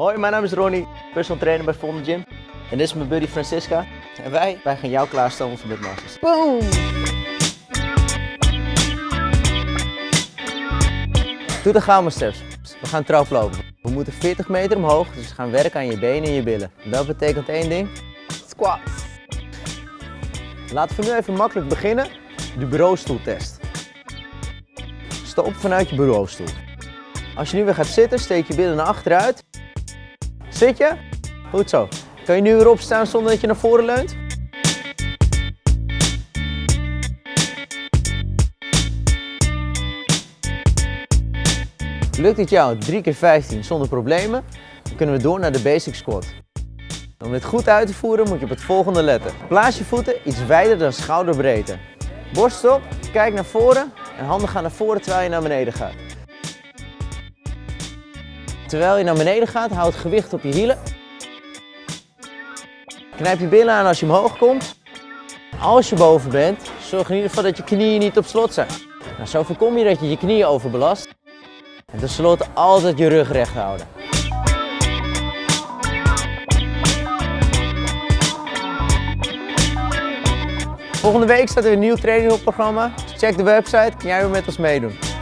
Hoi, mijn naam is Ronnie, personal trainer bij Volm Gym. En dit is mijn buddy Francisca. En wij, wij gaan jou klaarstomen voor masters. Boom! Doe de gamma steps. We gaan traplopen. We moeten 40 meter omhoog, dus we gaan werken aan je benen en je billen. Dat betekent één ding. Squats. Laten we nu even makkelijk beginnen. De bureaustoeltest. Stop vanuit je bureaustoel. Als je nu weer gaat zitten, steek je billen naar achteruit. Zit je? Goed zo. Kan je nu weer opstaan zonder dat je naar voren leunt? Lukt het jou 3 keer 15 zonder problemen, dan kunnen we door naar de basic squat. Om dit goed uit te voeren moet je op het volgende letten. Plaats je voeten iets wijder dan schouderbreedte. Borst op, kijk naar voren en handen gaan naar voren terwijl je naar beneden gaat. Terwijl je naar beneden gaat, houd het gewicht op je hielen. Knijp je billen aan als je omhoog komt. Als je boven bent, zorg in ieder geval dat je knieën niet op slot zijn. Nou, zo voorkom je dat je je knieën overbelast. En tenslotte altijd je rug recht houden. Volgende week staat er een nieuw trainingprogramma. Dus check de website, kan jij weer met ons meedoen.